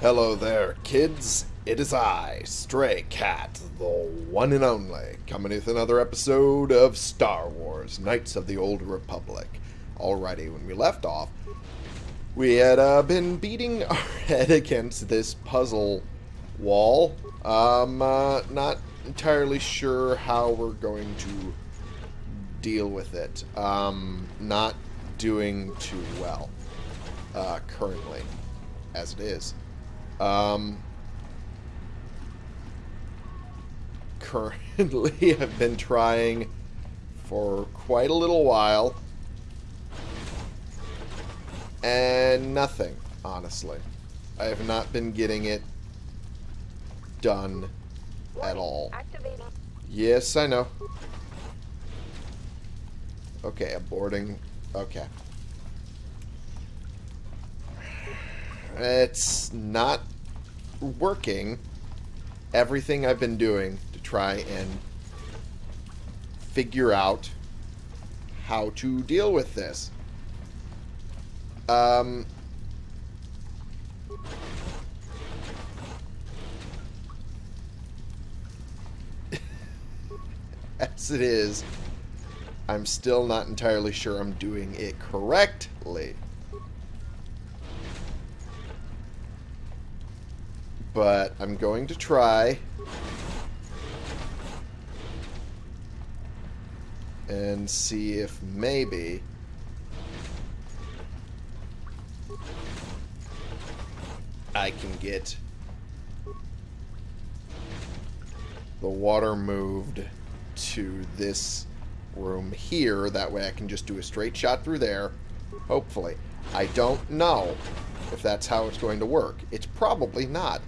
Hello there, kids. It is I, Stray Cat, the one and only, coming with another episode of Star Wars Knights of the Old Republic. Alrighty, when we left off, we had uh, been beating our head against this puzzle wall. Um, uh, not entirely sure how we're going to deal with it. Um, not doing too well uh, currently, as it is. Um, currently, I've been trying for quite a little while. And nothing, honestly. I have not been getting it done at all. Yes, I know. Okay, aborting. Okay. It's not working. Everything I've been doing to try and figure out how to deal with this. Um, as it is, I'm still not entirely sure I'm doing it correctly. But I'm going to try. And see if maybe... I can get the water moved to this room here. That way I can just do a straight shot through there. Hopefully. I don't know if that's how it's going to work. It's probably not.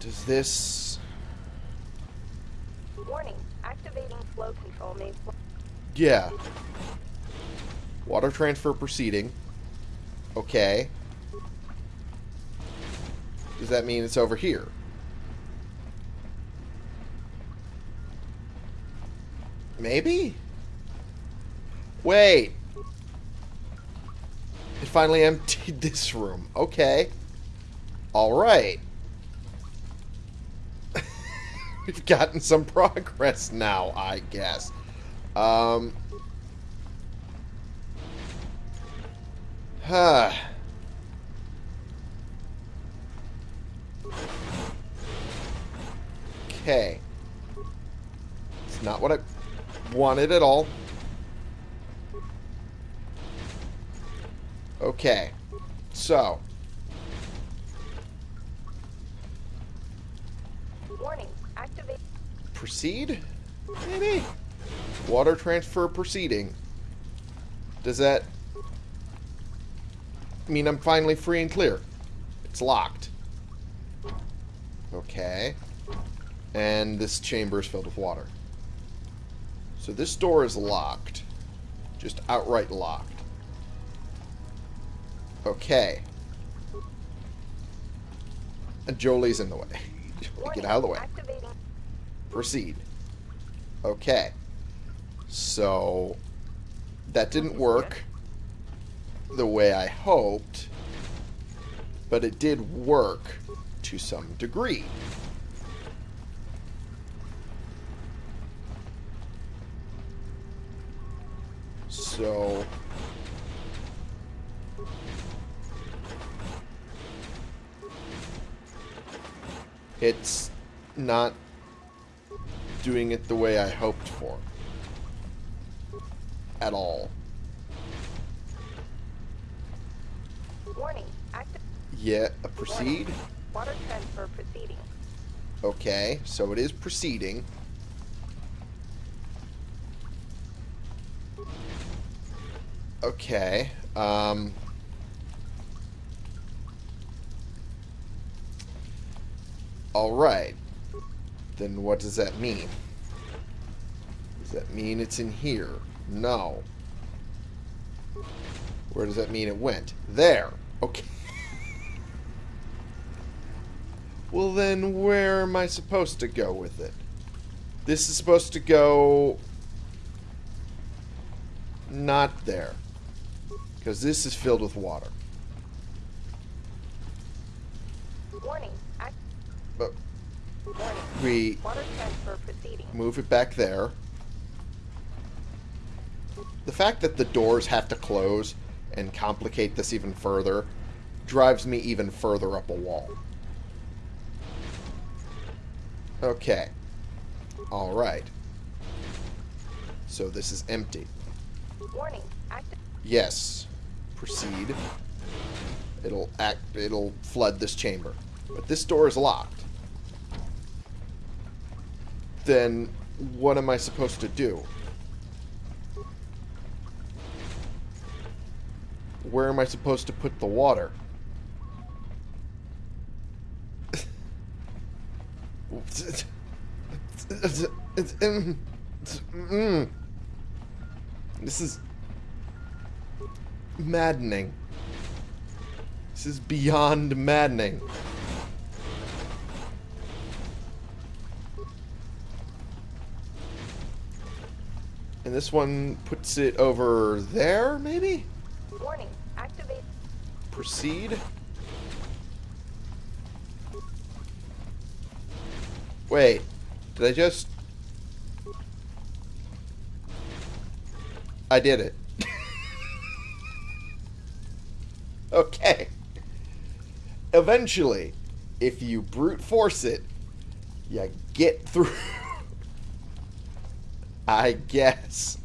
Does this... Warning. Activating flow control may. Yeah. Water transfer proceeding. Okay. Does that mean it's over here? Maybe? Wait. It finally emptied this room. Okay. Alright. We've gotten some progress now, I guess. Um... Huh. Okay. It's not what I wanted at all. Okay. So. Proceed? Maybe? Water transfer proceeding. Does that mean I'm finally free and clear? It's locked. Okay. And this chamber is filled with water. So this door is locked. Just outright locked. Okay. And Jolee's in the way. Warning. Get out of the way. Proceed. Okay. So, that didn't work the way I hoped, but it did work to some degree. So, it's not doing it the way I hoped for. At all. Warning. Active. Yeah, a proceed? Water transfer proceeding. Okay, so it is proceeding. Okay, um... Alright. Then what does that mean? Does that mean it's in here? No. Where does that mean it went? There. Okay. Well, then where am I supposed to go with it? This is supposed to go... Not there. Because this is filled with water. Warning. Act- But warning. We Water transfer proceeding. move it back there. The fact that the doors have to close and complicate this even further drives me even further up a wall. Okay. Alright. So this is empty. Warning. Yes. Proceed. It'll act it'll flood this chamber. But this door is locked. Then what am I supposed to do? Where am I supposed to put the water? This is maddening. This is beyond maddening. And this one puts it over there, maybe? Warning. Activate. Proceed. Wait, did I just... I did it. okay. Eventually, if you brute force it, you get through. I guess.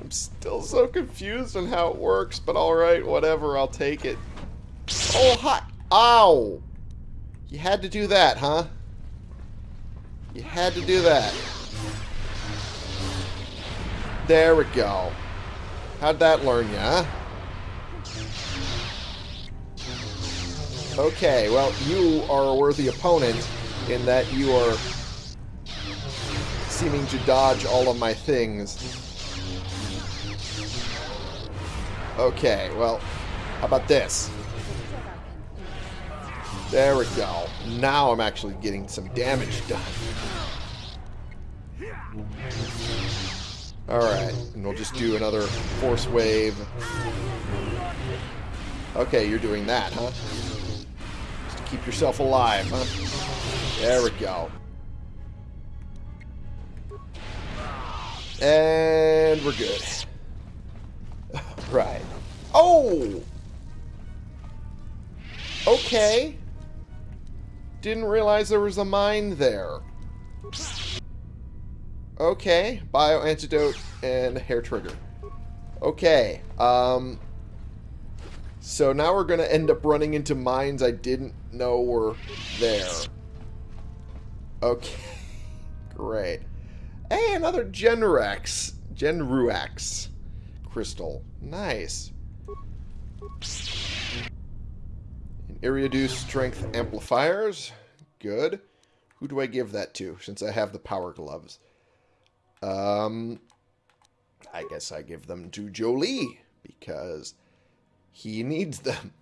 I'm still so confused on how it works, but alright, whatever, I'll take it. Oh, hi! Ow! You had to do that, huh? You had to do that. There we go. How'd that learn huh? Okay, well, you are a worthy opponent in that you are seeming to dodge all of my things. Okay, well, how about this? There we go. Now I'm actually getting some damage done. Alright, and we'll just do another force wave. Okay, you're doing that, huh? Just to keep yourself alive, huh? There we go. And we're good. Right. Oh! Okay. Didn't realize there was a mine there. Okay. Bio antidote and hair trigger. Okay. Um. So now we're going to end up running into mines I didn't know were there. Okay. Great. Hey, another Genrex. Jenruax crystal. Nice. And Iriadu strength amplifiers. Good. Who do I give that to since I have the power gloves? Um, I guess I give them to Jolee because he needs them.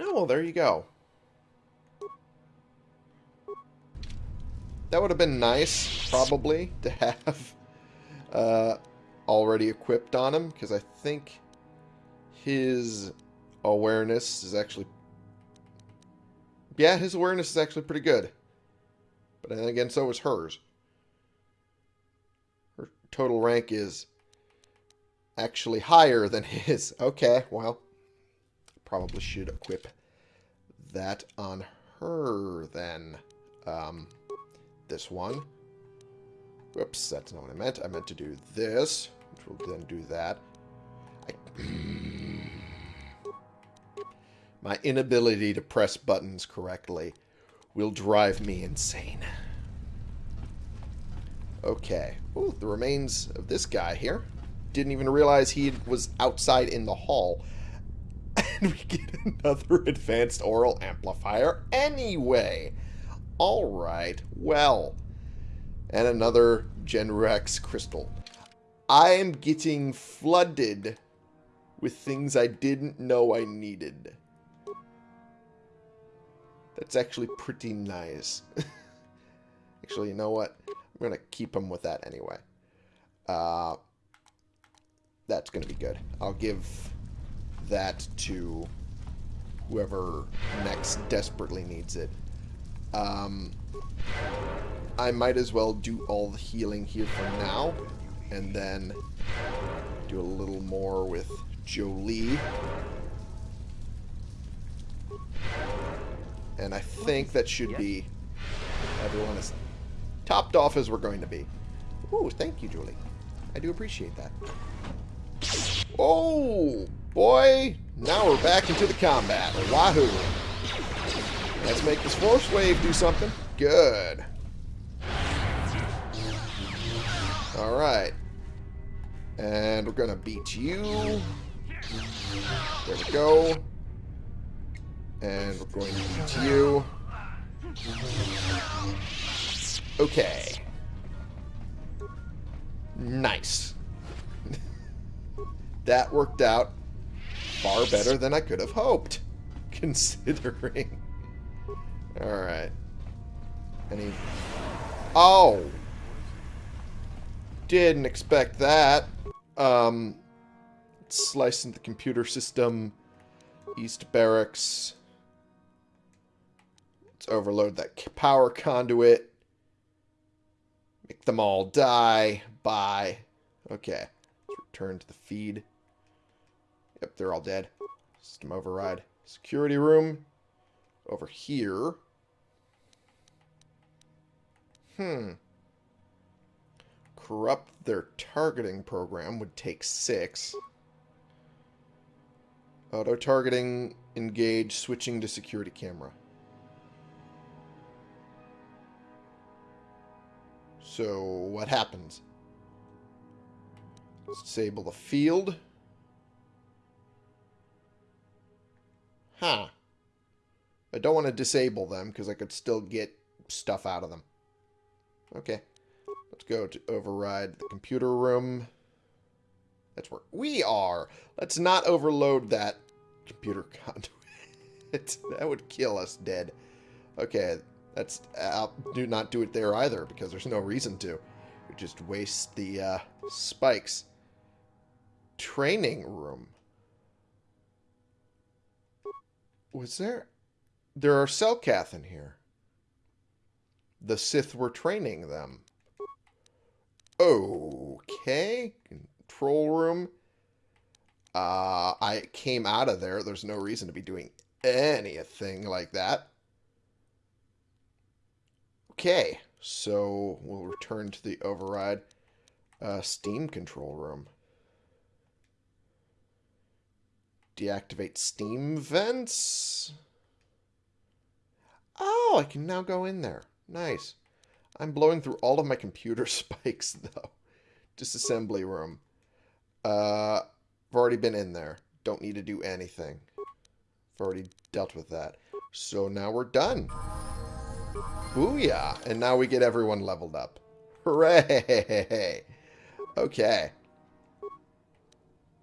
Oh, well, there you go. That would have been nice, probably, to have uh, already equipped on him, because I think his awareness is actually... Yeah, his awareness is actually pretty good. But then again, so is hers. Her total rank is actually higher than his. Okay, well, probably should equip that on her then. Um, this one. Whoops, that's not what I meant. I meant to do this, which will then do that. I... My inability to press buttons correctly will drive me insane. Okay. Ooh, the remains of this guy here. Didn't even realize he was outside in the hall. And we get another advanced aural amplifier anyway. Alright, well. And another Genrex crystal. I am getting flooded with things I didn't know I needed. That's actually pretty nice. actually, you know what? I'm going to keep them with that anyway. Uh, That's going to be good. I'll give that to whoever next desperately needs it. Um, I might as well do all the healing here for now, and then do a little more with Jolee. And I think that should be everyone is topped off as we're going to be. Ooh, thank you, Julie. I do appreciate that. Oh, boy. Now we're back into the combat. Wahoo. Let's make this force wave do something. Good. Alright. And we're to beat you. There we go. And we're going to beat you. Okay. Nice. that worked out far better than I could have hoped, considering. Alright. Any... Oh! Didn't expect that. Um, slicing the computer system. East Barracks. Let's overload that power conduit. Make them all die. Bye. Okay. Let's return to the feed. Yep, they're all dead. System override. Security room. Over here. Hmm. Corrupt their targeting program would take six. Auto-targeting, engage, switching to security camera. So, what happens? Let's disable the field. Huh. I don't want to disable them because I could still get stuff out of them. Okay. Let's go to override the computer room. That's where we are. Let's not overload that computer conduit. that would kill us dead. Okay, that's I'll do not do it there either because there's no reason to. We just waste the uh, spikes. Training room. Was there? There are Selkath in here. The Sith were training them. Okay. Control room. Uh, I came out of there. There's no reason to be doing anything like that. Okay, so we'll return to the override uh, steam control room. Deactivate steam vents. Oh, I can now go in there. Nice. I'm blowing through all of my computer spikes, though. Disassembly room. Uh, I've already been in there. Don't need to do anything. I've already dealt with that. So now we're done. Booyah! And now we get everyone leveled up. Hooray! Okay.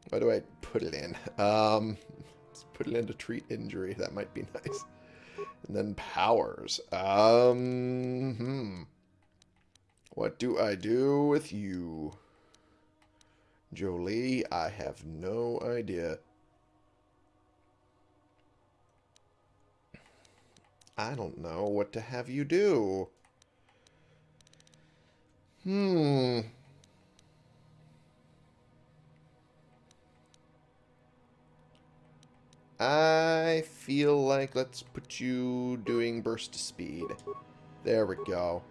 Where do I put it in? Um, let's put it in to treat injury. That might be nice. And then powers. Um, hmm. What do I do with you? Jolee, I have no idea. I don't know what to have you do. Hmm. I feel like let's put you doing burst speed. There we go.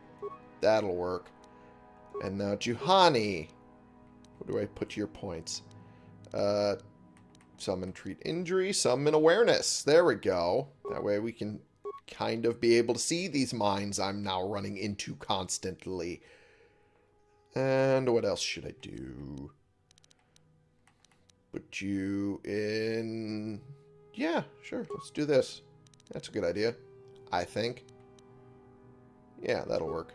That'll work. And now Juhani. Where do I put your points? Uh, summon treat injury, summon awareness. There we go. That way we can kind of be able to see these mines I'm now running into constantly. And what else should I do? Put you in... Yeah, sure, let's do this. That's a good idea, I think. Yeah, that'll work.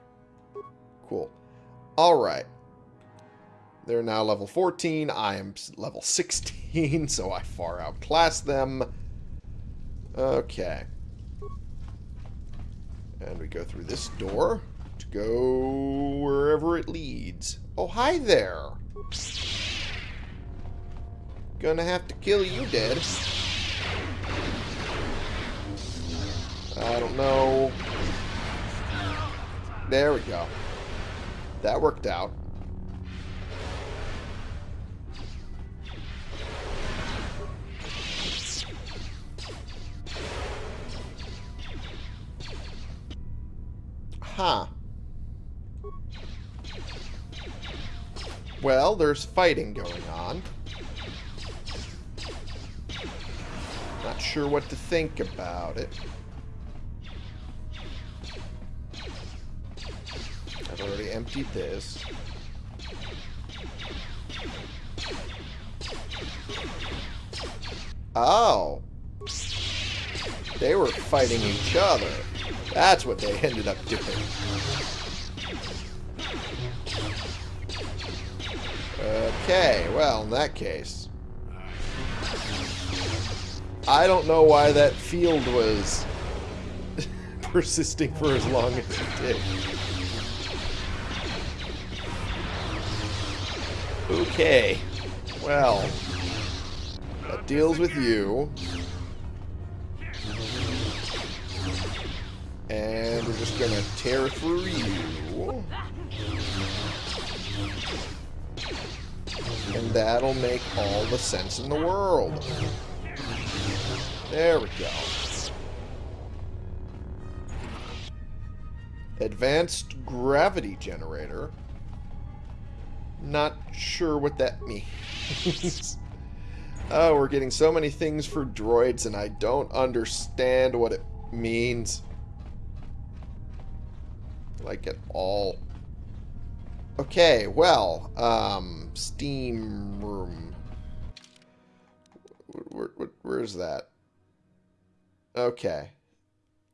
Cool. Alright. They're now level 14. I am level 16, so I far outclass them. Okay. And we go through this door to go wherever it leads. Oh, hi there. Gonna have to kill you dead. I don't know. There we go. That worked out. Huh. Well, there's fighting going on. Not sure what to think about it. Already emptied this. Oh. They were fighting each other. That's what they ended up doing. Okay, well, in that case. I don't know why that field was persisting for as long as it did. Okay. Well, that deals with you. And we're just gonna tear through you. And that'll make all the sense in the world. There we go. Advanced gravity generator. Not sure what that means. oh, we're getting so many things for droids and I don't understand what it means. Like at all. Okay, well, um, Steam room. Where, where, where's that? Okay.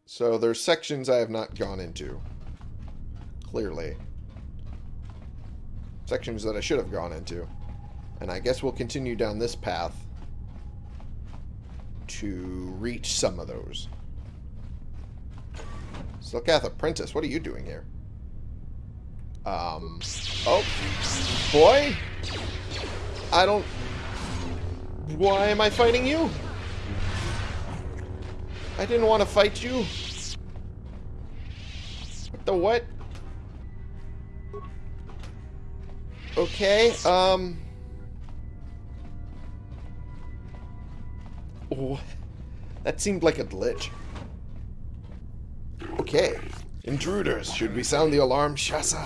So there's sections I have not gone into. Clearly. Sections that I should have gone into. And I guess we'll continue down this path to reach some of those. Selkath Apprentice, what are you doing here? Um, oh, boy? I don't... Why am I fighting you? I didn't want to fight you. What the what? Okay, um... Oh, that seemed like a glitch. Okay. Intruders, should we sound the alarm, Shasa?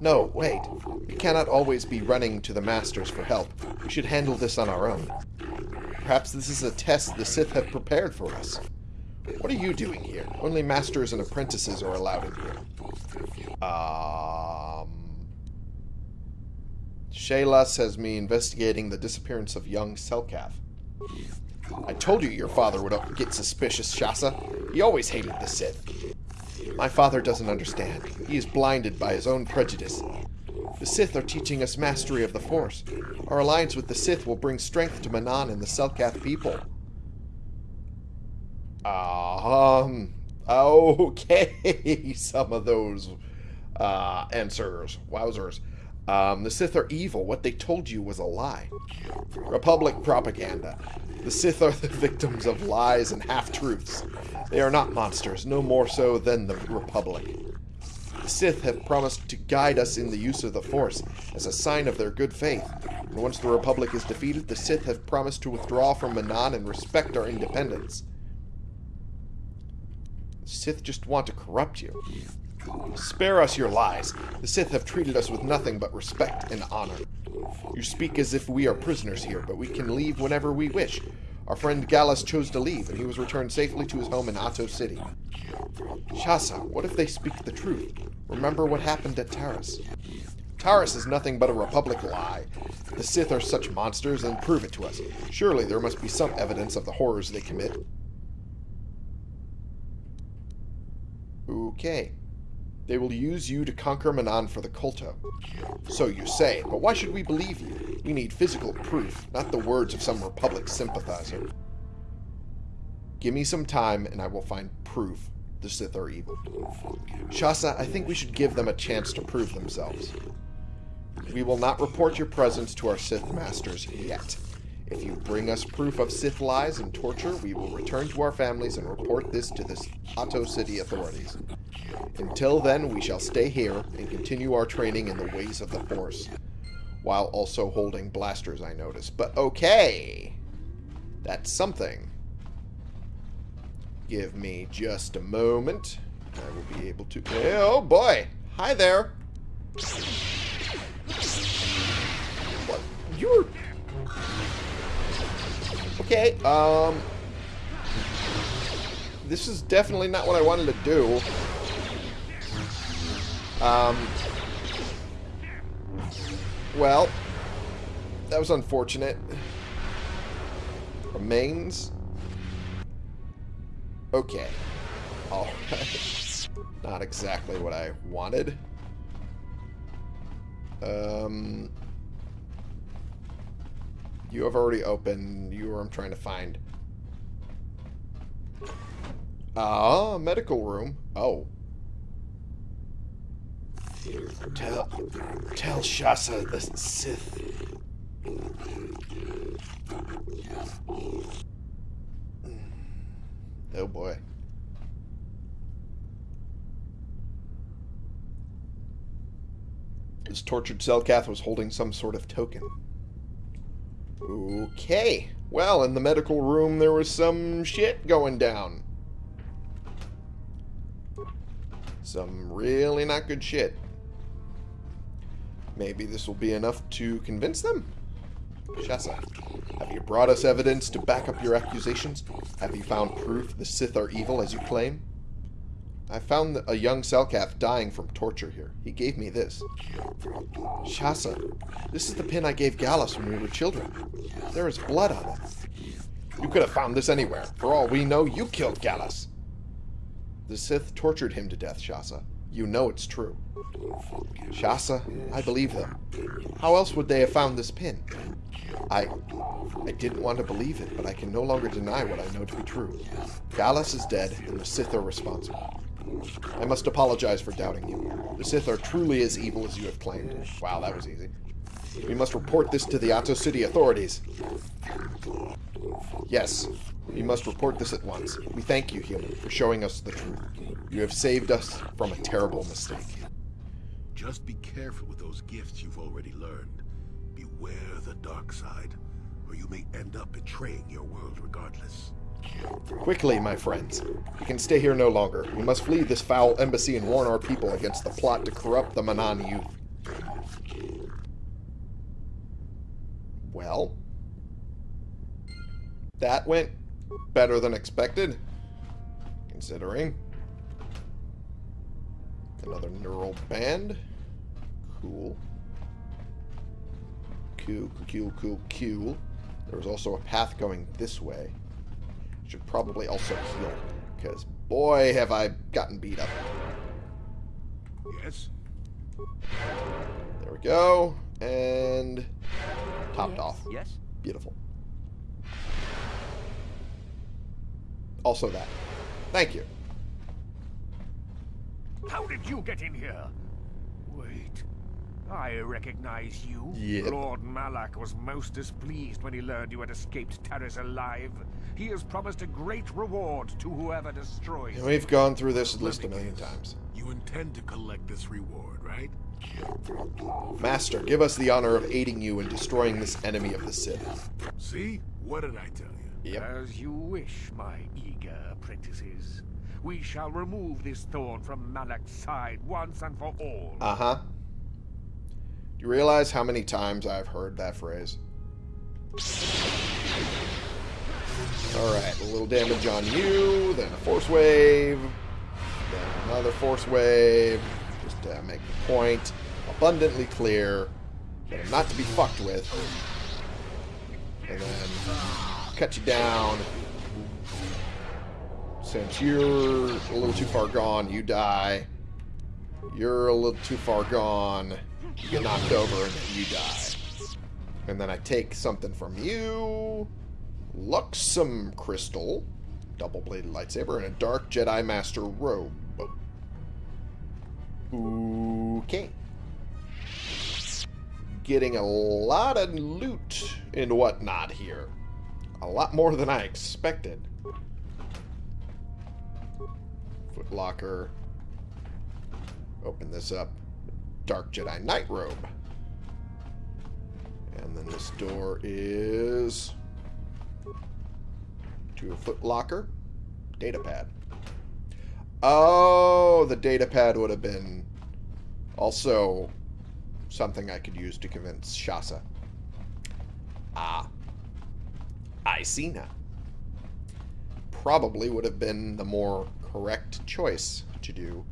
No, wait. We cannot always be running to the Masters for help. We should handle this on our own. Perhaps this is a test the Sith have prepared for us. What are you doing here? Only Masters and Apprentices are allowed in here. Um... Shayla says me investigating the disappearance of young Selkath. I told you your father would get suspicious, Shasa. He always hated the Sith. My father doesn't understand. He is blinded by his own prejudice. The Sith are teaching us mastery of the Force. Our alliance with the Sith will bring strength to Manaan and the Selkath people. Um, okay, some of those uh, answers. Wowzers. Um, the Sith are evil. What they told you was a lie. Republic propaganda. The Sith are the victims of lies and half-truths. They are not monsters, no more so than the Republic. The Sith have promised to guide us in the use of the Force as a sign of their good faith. And once the Republic is defeated, the Sith have promised to withdraw from Manaan and respect our independence. The Sith just want to corrupt you. Spare us your lies. The Sith have treated us with nothing but respect and honor. You speak as if we are prisoners here, but we can leave whenever we wish. Our friend Gallus chose to leave, and he was returned safely to his home in Ahto City. Shasa, what if they speak the truth? Remember what happened at Taris. Taris is nothing but a Republic lie. The Sith are such monsters, and prove it to us. Surely there must be some evidence of the horrors they commit. Okay. They will use you to conquer Manaan for the Kolto. So you say, but why should we believe you? We need physical proof, not the words of some Republic sympathizer. Give me some time, and I will find proof the Sith are evil. Shasa, I think we should give them a chance to prove themselves. We will not report your presence to our Sith masters yet. If you bring us proof of Sith lies and torture, we will return to our families and report this to the Ahto City authorities. Until then, we shall stay here and continue our training in the ways of the Force, while also holding blasters, I notice. But okay, that's something. Give me just a moment. I will be able to... Oh, boy! Hi there! What? You're... Okay, um... This is definitely not what I wanted to do. Um... Well... That was unfortunate. Remains... Okay. Alright. Not exactly what I wanted. Um, you have already opened. You are I'm trying to find. Ah, medical room. Oh. Tell, tell Shasa the Sith. Oh boy. This tortured Selkath was holding some sort of token. Okay. Well, in the medical room there was some shit going down. Some really not good shit. Maybe this will be enough to convince them? Shasa, have you brought us evidence to back up your accusations? Have you found proof the Sith are evil as you claim? I found a young Selkath dying from torture here. He gave me this. Shasa, this is the pin I gave Gallus when we were children. There is blood on it. You could have found this anywhere. For all we know, you killed Gallus. The Sith tortured him to death, Shasa. You know it's true. Shasa, I believe them. How else would they have found this pin? I... I didn't want to believe it, but I can no longer deny what I know to be true. Gallus is dead, and the Sith are responsible. I must apologize for doubting you. The Sith are truly as evil as you have claimed. Wow, that was easy. We must report this to the Ahto City authorities. Yes, we must report this at once. We thank you, human, for showing us the truth. You have saved us from a terrible mistake. Just be careful with those gifts you've already learned. Beware the dark side, or you may end up betraying your world regardless. Quickly, my friends. We can stay here no longer. We must flee this foul embassy and warn our people against the plot to corrupt the Manaan youth. Well, that went better than expected, considering. Another neural band. Cool. Cool, cool, cool, cool. There was also a path going this way. Should probably also heal, because boy, have I gotten beat up. Yes? There we go. And topped yes. off. Yes. Beautiful. Also that. Thank you. How did you get in here? Wait. I recognize you. Yep. Lord Malak was most displeased when he learned you had escaped Taris alive. He has promised a great reward to whoever destroys you. we've gone through this at least a million times. You intend to collect this reward, right? Master, give us the honor of aiding you in destroying this enemy of the Sith. See? What did I tell you? Yep. As you wish, my eager apprentices. We shall remove this thorn from Malak's side once and for all. Uh-huh. Do you realize how many times I've heard that phrase? Alright, a little damage on you, then a force wave, then another force wave, just to make the point abundantly clear that I'm not to be fucked with. And then cut you down. Since you're a little too far gone, you die. You're a little too far gone. You get knocked over and then you die. And then I take something from you. Luxum crystal. Double-bladed lightsaber and a dark Jedi Master robe. Okay. getting a lot of loot and whatnot here. A lot more than I expected. Footlocker. Open this up. Dark Jedi Knight Robe. And then this door is to a foot locker, Data pad. Oh, the data pad would have been also something I could use to convince Shasa. Ah. I see now. Probably would have been the more correct choice to do.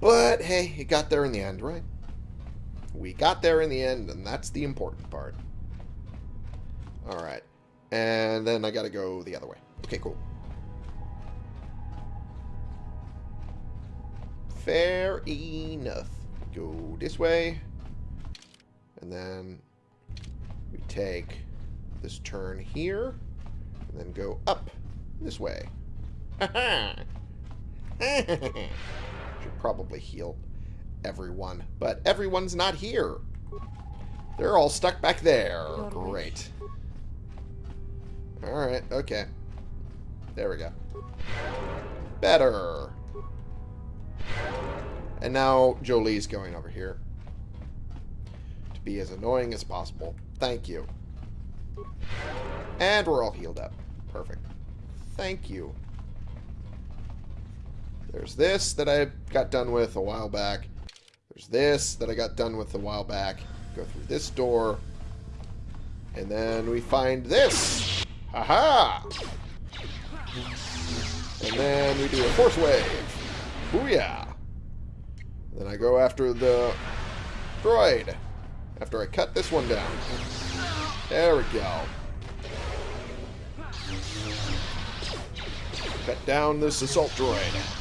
But hey, it got there in the end, right? We got there in the end, and that's the important part. Alright. And then I gotta go the other way. Okay, cool. Fair enough. Go this way. And then we take this turn here. And then go up this way. Should probably heal everyone. But everyone's not here. They're all stuck back there. Great. Alright, okay. There we go. Better. And now Jolee's going over here. To be as annoying as possible. Thank you. And we're all healed up. Perfect. Thank you. There's this that I got done with a while back. There's this that I got done with a while back. Go through this door. And then we find this. Haha! And then we do a force wave. Booyah! Then I go after the droid. After I cut this one down. There we go. Cut down this assault droid.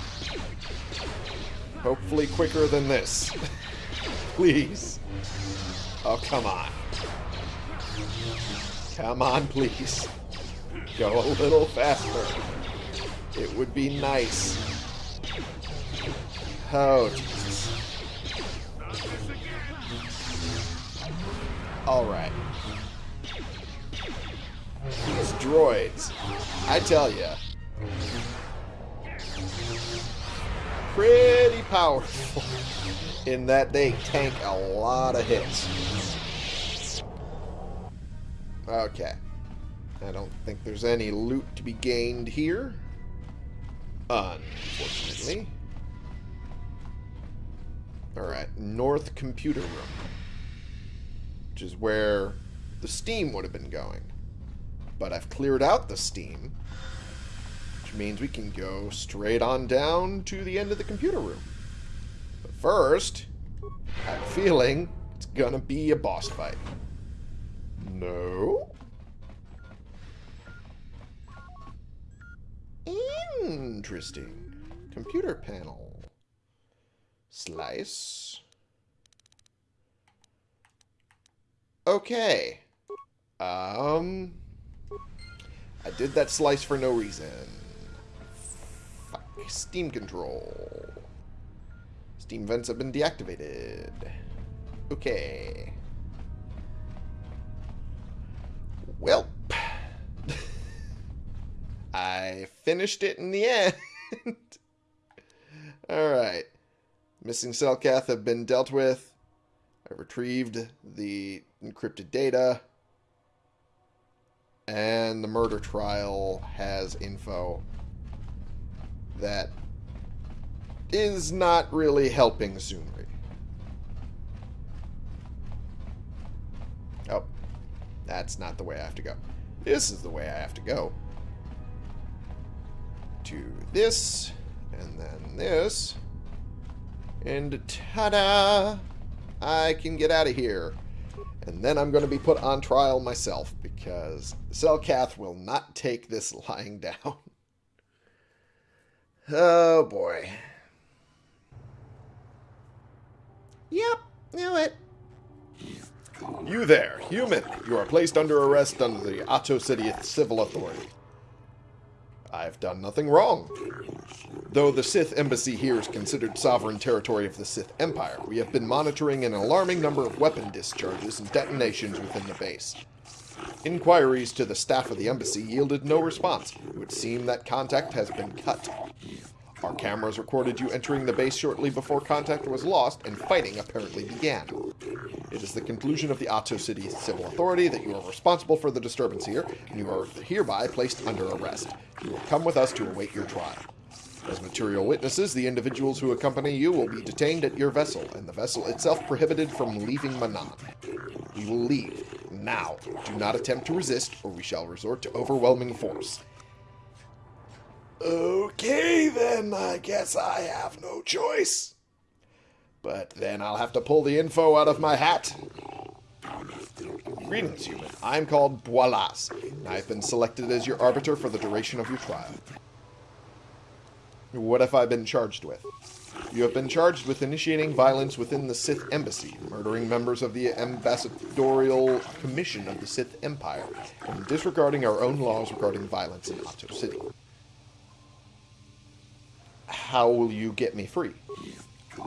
Hopefully quicker than this. please. Oh, come on. Come on, please. Go a little faster. It would be nice. Oh, Jesus. Alright. These droids, I tell ya, pretty powerful in that they tank a lot of hits. Okay. I don't think there's any loot to be gained here. Unfortunately. Alright, North Computer Room. Which is where the steam would have been going. But I've cleared out the steam. Means we can go straight on down to the end of the computer room. But first, I have a feeling it's gonna be a boss fight. No? Interesting. Computer panel. Slice. Okay. Um... I did that slice for no reason. Steam control. Steam vents have been deactivated. Okay. Well, I finished it in the end. Alright. Missing Selkath have been dealt with. I retrieved the encrypted data. And the murder trial has info that is not really helping Sunry. Oh, that's not the way I have to go. This is the way I have to go. To this, and then this, and ta-da! I can get out of here. And then I'm going to be put on trial myself because Selkath will not take this lying down. Oh boy. Yep, knew it. You there, human. You are placed under arrest under the Ahto City Civil Authority. I've done nothing wrong. Though the Sith embassy here is considered sovereign territory of the Sith Empire, we have been monitoring an alarming number of weapon discharges and detonations within the base. Inquiries to the staff of the embassy yielded no response. It would seem that contact has been cut. Our cameras recorded you entering the base shortly before contact was lost and fighting apparently began. It is the conclusion of the Ahto City Civil Authority that you are responsible for the disturbance here, and you are hereby placed under arrest. You will come with us to await your trial. As material witnesses, the individuals who accompany you will be detained at your vessel, and the vessel itself prohibited from leaving Manaan. We will leave. Now, do not attempt to resist, or we shall resort to overwhelming force. Okay, then, I guess I have no choice. But then I'll have to pull the info out of my hat. Greetings, human. I'm called Boilas, and I've been selected as your arbiter for the duration of your trial. What have I been charged with? You have been charged with initiating violence within the Sith Embassy, murdering members of the Ambassadorial Commission of the Sith Empire, and disregarding our own laws regarding violence in Ahto City. How will you get me free?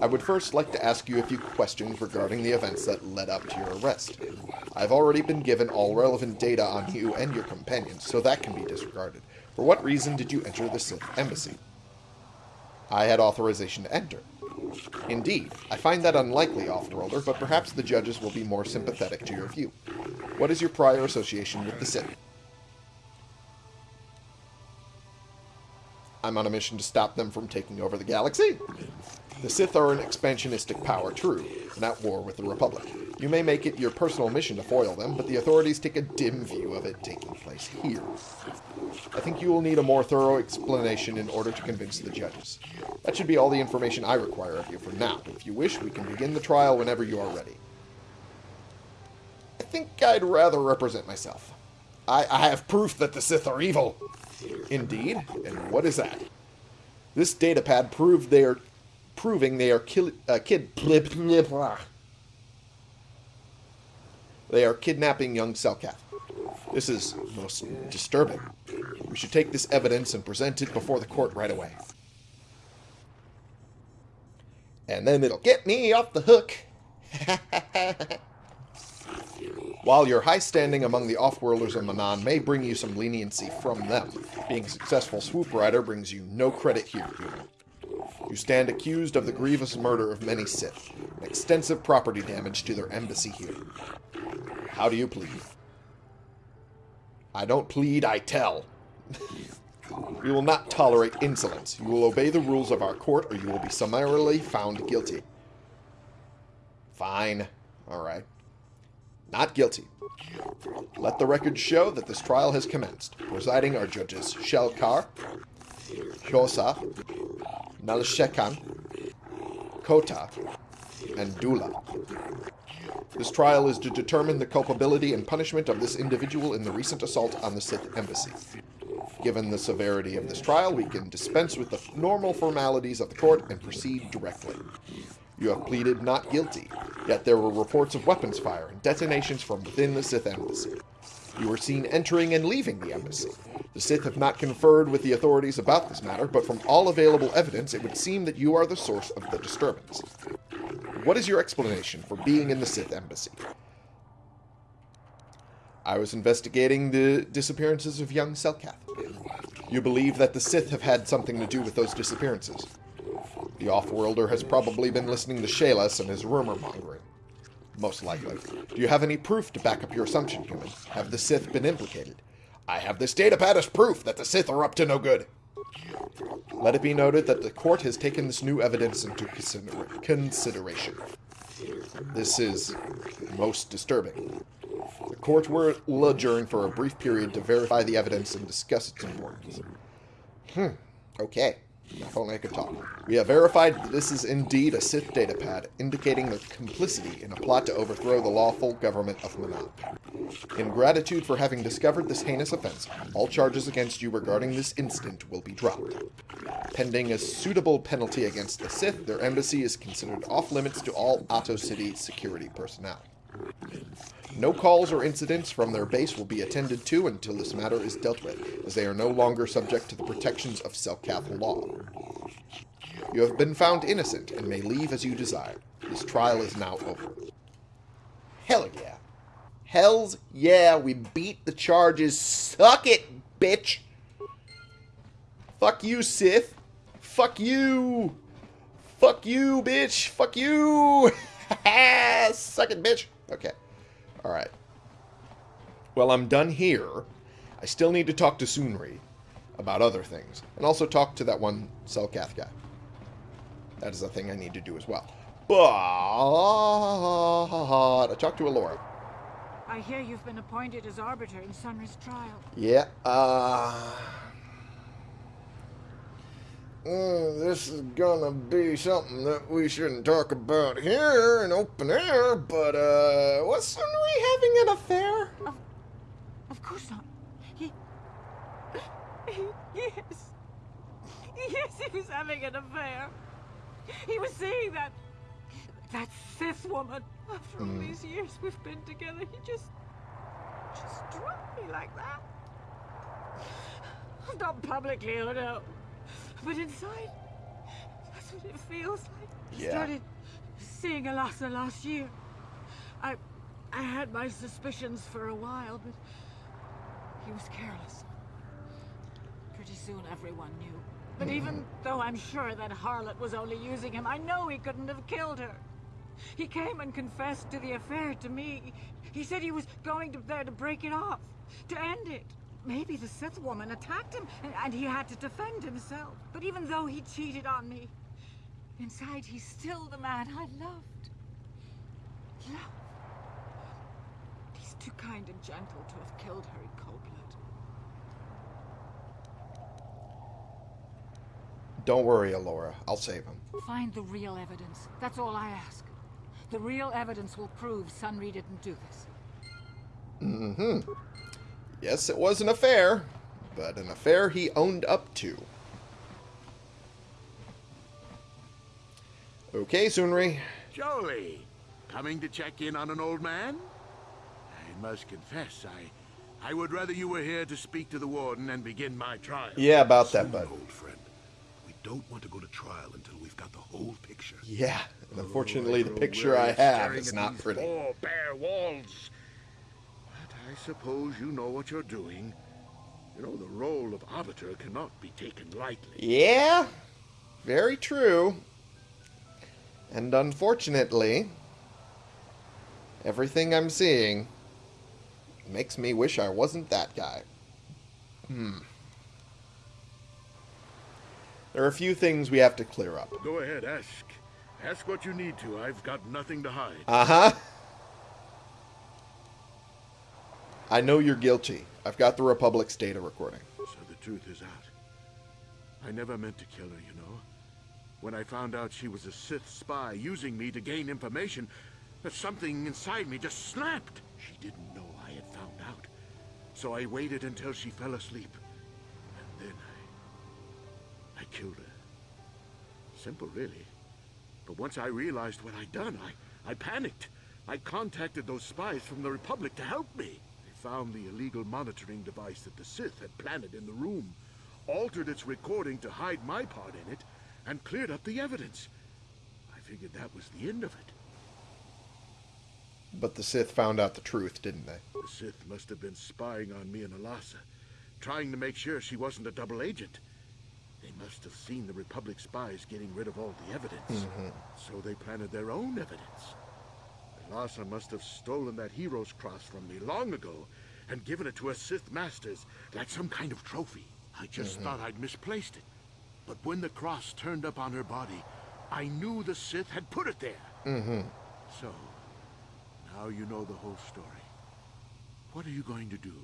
I would first like to ask you a few questions regarding the events that led up to your arrest. I've already been given all relevant data on you and your companions, so that can be disregarded. For what reason did you enter the Sith Embassy? I had authorization to enter. Indeed, I find that unlikely, Offworlder, but perhaps the judges will be more sympathetic to your view. What is your prior association with the Sith? I'm on a mission to stop them from taking over the galaxy. The Sith are an expansionistic power, true, and at war with the Republic. You may make it your personal mission to foil them, but the authorities take a dim view of it taking place here. I think you will need a more thorough explanation in order to convince the judges. That should be all the information I require of you for now. If you wish, we can begin the trial whenever you are ready. I think I'd rather represent myself. I, I have proof that the Sith are evil. Indeed? And what is that? This datapad proved they are proving they are kill, uh, kid they are kidnapping young Selkath. This is most disturbing. We should take this evidence and present it before the court right away. And then it'll get me off the hook. While your high standing among the off-worlders of Manaan may bring you some leniency from them, being a successful swoop rider brings you no credit here, human. You stand accused of the grievous murder of many Sith, extensive property damage to their embassy here. How do you plead? I don't plead, I tell. we will not tolerate insolence. You will obey the rules of our court, or you will be summarily found guilty. Fine. Alright. Not guilty. Let the record show that this trial has commenced. Presiding are judges Shelkar, Hyosa, Nalshekan, Kota, and Dula. This trial is to determine the culpability and punishment of this individual in the recent assault on the Sith embassy. Given the severity of this trial, we can dispense with the normal formalities of the court and proceed directly. You have pleaded not guilty, yet there were reports of weapons fire and detonations from within the Sith embassy. You were seen entering and leaving the embassy. The Sith have not conferred with the authorities about this matter, but from all available evidence, it would seem that you are the source of the disturbance. What is your explanation for being in the Sith embassy? I was investigating the disappearances of young Selkath. You believe that the Sith have had something to do with those disappearances. The Offworlder has probably been listening to Shalas and his rumor-mongering. Most likely. Do you have any proof to back up your assumption, human? Have the Sith been implicated? I have this datapad as proof that the Sith are up to no good. Let it be noted that the court has taken this new evidence into consider consideration. This is most disturbing. The court will adjourn for a brief period to verify the evidence and discuss its importance. Hmm, okay. If only I could talk. We have verified that this is indeed a Sith datapad, indicating their complicity in a plot to overthrow the lawful government of Manaan. In gratitude for having discovered this heinous offense, all charges against you regarding this incident will be dropped. Pending a suitable penalty against the Sith, their embassy is considered off-limits to all Ahto City security personnel. No calls or incidents from their base will be attended to until this matter is dealt with, as they are no longer subject to the protections of Selkath law. You have been found innocent and may leave as you desire. This trial is now over. Hell yeah. Hells yeah, we beat the charges. Suck it, bitch. Fuck you, Sith. Fuck you. Fuck you, bitch. Fuck you. Suck it, bitch. Okay. Alright. Well, I'm done here. I still need to talk to Sunry about other things. And also talk to that one Selkath guy. That is a thing I need to do as well. But I talked to Alora. I hear you've been appointed as arbiter in Sunry's trial. Yeah, uh... Uh, this is gonna be something that we shouldn't talk about here in open air, but, uh, was Sunry having an affair? Of, of course not. He, he... Yes. Yes, he was having an affair. He was seeing that... That Sith woman. After all these years we've been together, he just... Just dropped me like that. Not publicly, oh no. But inside, that's what it feels like. I started seeing Elassa last year. I... I had my suspicions for a while, but... He was careless. Pretty soon everyone knew. But even though I'm sure that harlot was only using him, I know he couldn't have killed her. He came and confessed to the affair to me. He said he was going to there to break it off, to end it. Maybe the Sith woman attacked him, and, and he had to defend himself. But even though he cheated on me, inside he's still the man I loved. Love. He's too kind and gentle to have killed her in cold blood. Don't worry, Alora. I'll save him. Find the real evidence. That's all I ask. The real evidence will prove Sunry didn't do this. Mm-hmm. Yes, it was an affair, but an affair he owned up to. Okay, Sunry. Jolee, coming to check in on an old man? I must confess, I I would rather you were here to speak to the warden and begin my trial. Yeah, about that, Soon, bud. old friend. We don't want to go to trial until we've got the whole picture. Yeah, and unfortunately, the picture I have is not pretty. Four bare walls. I suppose you know what you're doing. You know the role of arbiter cannot be taken lightly. Yeah, very true. And unfortunately, everything I'm seeing makes me wish I wasn't that guy. Hmm. There are a few things we have to clear up. Go ahead, ask. Ask what you need to. I've got nothing to hide. Uh huh. I know you're guilty. I've got the Republic's data recording. So the truth is out. I never meant to kill her, you know. When I found out she was a Sith spy using me to gain information, something inside me just snapped. She didn't know I had found out. So I waited until she fell asleep. And then I... I killed her. Simple, really. But once I realized what I'd done, I, I panicked. I contacted those spies from the Republic to help me. Found the illegal monitoring device that the Sith had planted in the room, altered its recording to hide my part in it, and cleared up the evidence. I figured that was the end of it. But the Sith found out the truth, didn't they? The Sith must have been spying on me and Elassa, trying to make sure she wasn't a double agent. They must have seen the Republic spies getting rid of all the evidence. Mm-hmm. So they planted their own evidence. Elassa must have stolen that hero's cross from me long ago and given it to her Sith masters like some kind of trophy. I just thought I'd misplaced it. But when the cross turned up on her body, I knew the Sith had put it there. Mm-hmm. So, now you know the whole story. What are you going to do?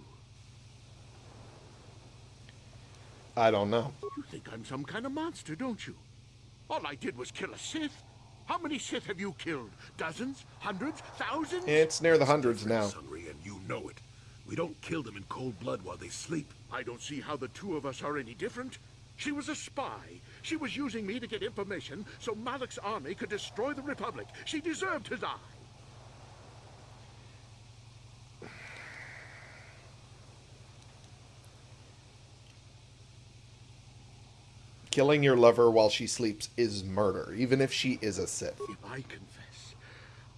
I don't know. You think I'm some kind of monster, don't you? All I did was kill a Sith. How many Sith have you killed? Dozens? Hundreds? Thousands? It's near the hundreds now. Sunry, and you know it. We don't kill them in cold blood while they sleep. I don't see how the two of us are any different. She was a spy. She was using me to get information so Malak's army could destroy the Republic. She deserved his eye. Killing your lover while she sleeps is murder, even if she is a Sith. If I confess,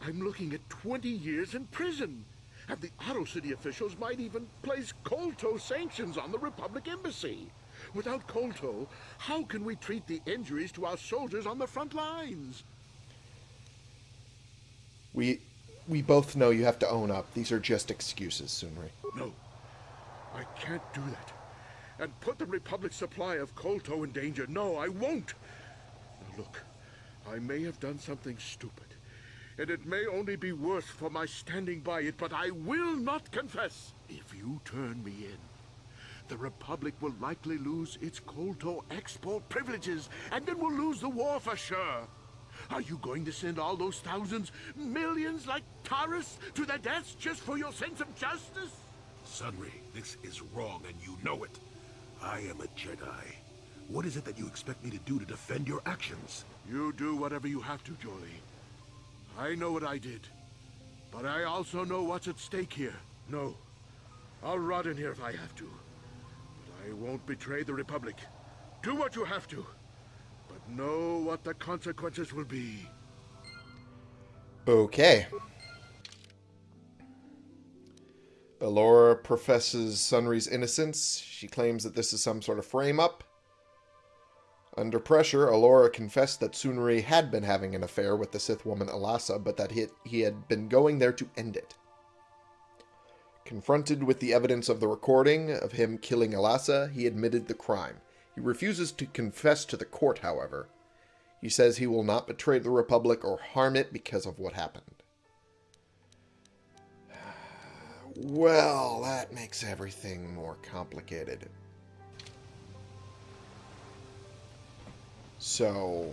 I'm looking at 20 years in prison. And the Ahto City officials might even place Kolto sanctions on the Republic Embassy. Without Kolto, how can we treat the injuries to our soldiers on the front lines? We we both know you have to own up. These are just excuses, Sunry. No, I can't do that. And put the Republic's supply of Kolto in danger. No, I won't. Now look, I may have done something stupid. And it may only be worse for my standing by it, but I will not confess. If you turn me in, the Republic will likely lose its Kolto export privileges, and then we'll lose the war for sure. Are you going to send all those thousands, millions like Taris to their deaths just for your sense of justice? Sunry, this is wrong and you know it. I am a Jedi. What is it that you expect me to do to defend your actions? You do whatever you have to, Jolee. I know what I did. But I also know what's at stake here. No. I'll rot in here if I have to. But I won't betray the Republic. Do what you have to. But know what the consequences will be. Okay. Alora professes Sunry's innocence. She claims that this is some sort of frame-up. Under pressure, Alora confessed that Sunry had been having an affair with the Sith woman Elassa, but that he, he had been going there to end it. Confronted with the evidence of the recording of him killing Elassa, he admitted the crime. He refuses to confess to the court, however. He says he will not betray the Republic or harm it because of what happened. Well, that makes everything more complicated. So...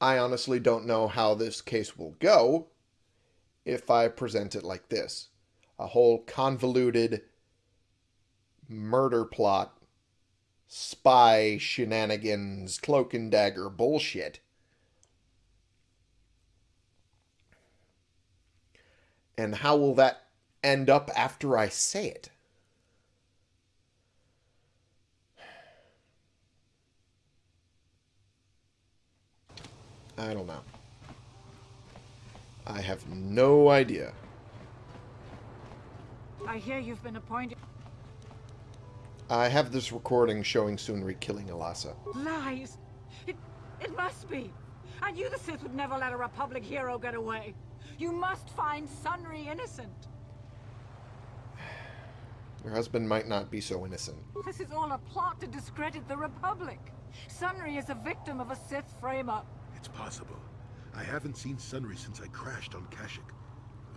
I honestly don't know how this case will go if I present it like this. A whole convoluted murder plot, spy shenanigans, cloak and dagger bullshit. And how will that end up after I say it? I don't know. I have no idea. I hear you've been appointed. I have this recording showing Sunry killing Elassa. Lies! It, it must be! I knew the Sith would never let a Republic hero get away. You must find Sunry innocent. Your husband might not be so innocent. This is all a plot to discredit the Republic. Sunry is a victim of a Sith frame-up. It's possible. I haven't seen Sunry since I crashed on Kashyyyk.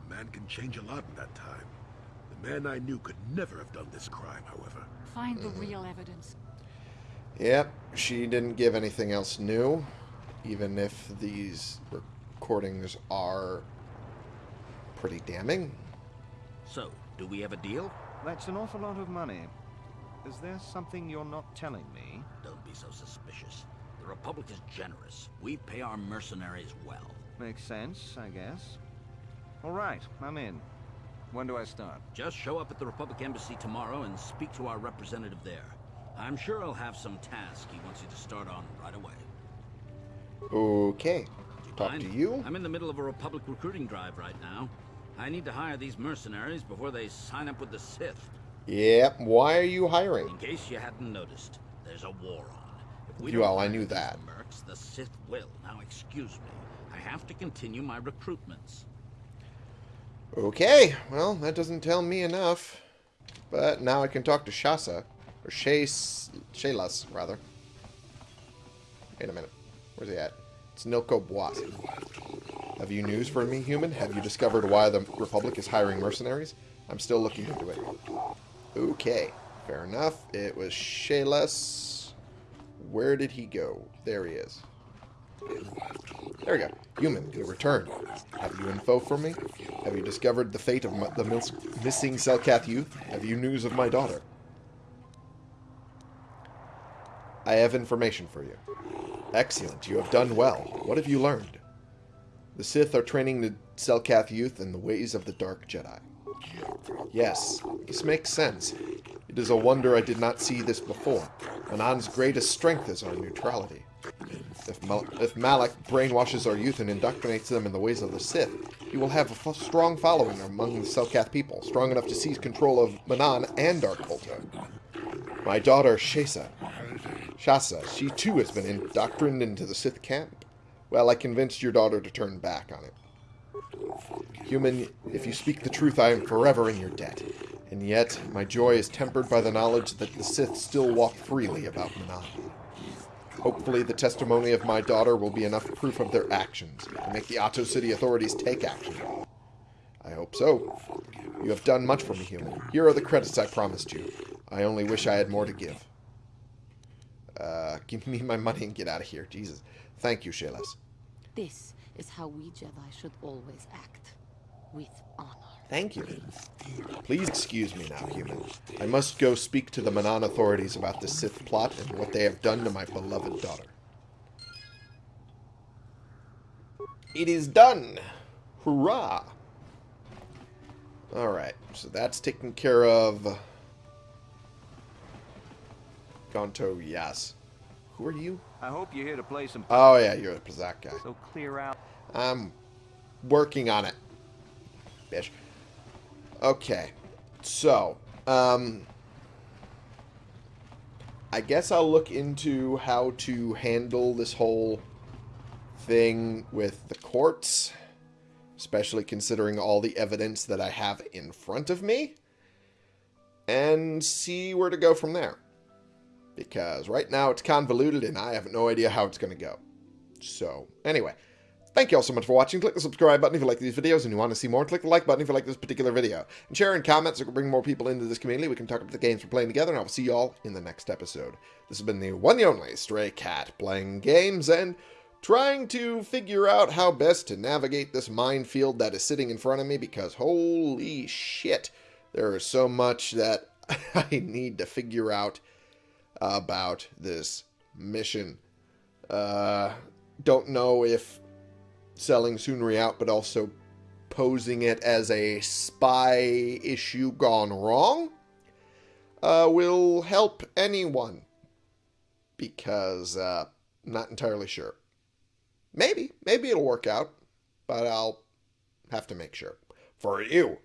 A man can change a lot in that time. The man I knew could never have done this crime, however. Find the mm-hmm. real evidence. Yep, she didn't give anything else new, even if these recordings are pretty damning. So, do we have a deal? That's an awful lot of money. Is there something you're not telling me? Don't be so suspicious. The Republic is generous. We pay our mercenaries well. Makes sense, I guess. All right, I'm in. When do I start? Just show up at the Republic Embassy tomorrow and speak to our representative there. I'm sure he'll have some task he wants you to start on right away. Okay. Talk to you. I'm in the middle of a Republic recruiting drive right now. I need to hire these mercenaries before they sign up with the Sith. Yep, why are you hiring? In case you hadn't noticed, there's a war on. If we Well, don't I knew that. Mercs, the Sith will. Now, excuse me. I have to continue my recruitments. Okay, well, that doesn't tell me enough. But now I can talk to Shasa. Or Shays... Shaylas, rather. Wait a minute. Where's he at? It's Nilko Bwaas. Have you news for me, human? Have you discovered why the Republic is hiring mercenaries? I'm still looking into it. Okay, fair enough. It was Shaylas. Where did he go? There he is. There we go. Human, you returned. Have you info for me? Have you discovered the fate of my, the mis missing Selkath youth? Have you news of my daughter? I have information for you. Excellent, you have done well. What have you learned? The Sith are training the Selkath youth in the ways of the Dark Jedi. Yes, this makes sense. It is a wonder I did not see this before. Manaan's greatest strength is our neutrality. If, Mal if Malak brainwashes our youth and indoctrinates them in the ways of the Sith, he will have a f strong following among the Selkath people, strong enough to seize control of Manaan and Dark Volta. My daughter, Shasa, Shasa, she too has been indoctrined into the Sith camp. Well, I convinced your daughter to turn back on it. Human, if you speak the truth, I am forever in your debt. And yet, my joy is tempered by the knowledge that the Sith still walk freely about Manaan. Hopefully, the testimony of my daughter will be enough proof of their actions to make the Ahto City authorities take action. I hope so. You have done much for me, human. Here are the credits I promised you. I only wish I had more to give. Uh, give me my money and get out of here. Jesus. Thank you, Shalas. This is how we Jedi should always act. With honor. Thank you. Please excuse me now, human. I must go speak to the Manaan authorities about the Sith plot and what they have done to my beloved daughter. It is done! Hurrah! Alright, so that's taken care of. Gonto, yes. Who are you? I hope you're here to play some... Oh yeah, you're the Pazaak guy. So clear out... I'm working on it. Bitch. Okay. So, um... I guess I'll look into how to handle this whole thing with the courts. Especially considering all the evidence that I have in front of me. And see where to go from there. Because right now it's convoluted and I have no idea how it's going to go. So, anyway. Thank you all so much for watching. Click the subscribe button if you like these videos and you want to see more. Click the like button if you like this particular video. And share in comments so we can bring more people into this community. We can talk about the games we're playing together, and I will see you all in the next episode. This has been the one and only Stray Cat, playing games and trying to figure out how best to navigate this minefield that is sitting in front of me, because holy shit, there is so much that I need to figure out about this mission. Uh, don't know if selling Sunry out, but also posing it as a spy issue gone wrong uh, will help anyone. Because, uh, not entirely sure. Maybe. Maybe it'll work out. But I'll have to make sure. For you,